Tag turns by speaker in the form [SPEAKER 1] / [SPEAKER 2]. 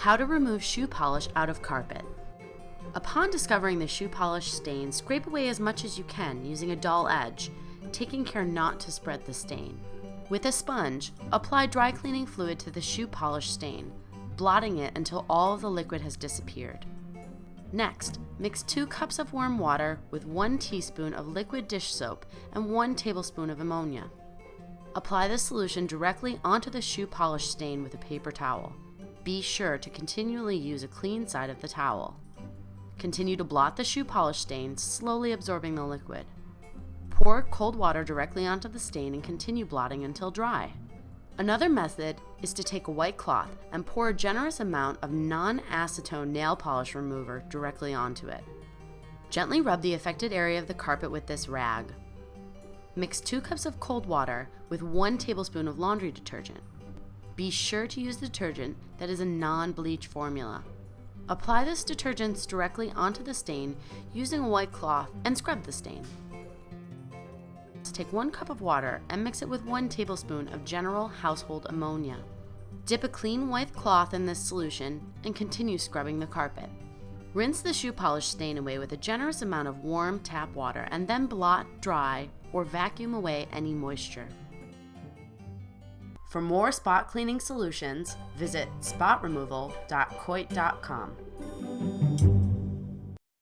[SPEAKER 1] How to remove shoe polish out of carpet. Upon discovering the shoe polish stain, scrape away as much as you can using a dull edge, taking care not to spread the stain. With a sponge, apply dry cleaning fluid to the shoe polish stain, blotting it until all of the liquid has disappeared. Next, mix 2 cups of warm water with 1 teaspoon of liquid dish soap and 1 tablespoon of ammonia. Apply the solution directly onto the shoe polish stain with a paper towel. Be sure to continually use a clean side of the towel. Continue to blot the shoe polish stain, slowly absorbing the liquid. Pour cold water directly onto the stain and continue blotting until dry. Another method is to take a white cloth and pour a generous amount of non-acetone nail polish remover directly onto it. Gently rub the affected area of the carpet with this rag. Mix 2 cups of cold water with 1 tablespoon of laundry detergent. Be sure to use detergent that is a non-bleach formula. Apply this detergent directly onto the stain using a white cloth and scrub the stain. Take 1 cup of water and mix it with 1 tablespoon of general household ammonia. Dip a clean white cloth in this solution and continue scrubbing the carpet. Rinse the shoe polish stain away with a generous amount of warm tap water and then blot, dry, or vacuum away any moisture. For more spot cleaning solutions, visit spotremoval.coit.com.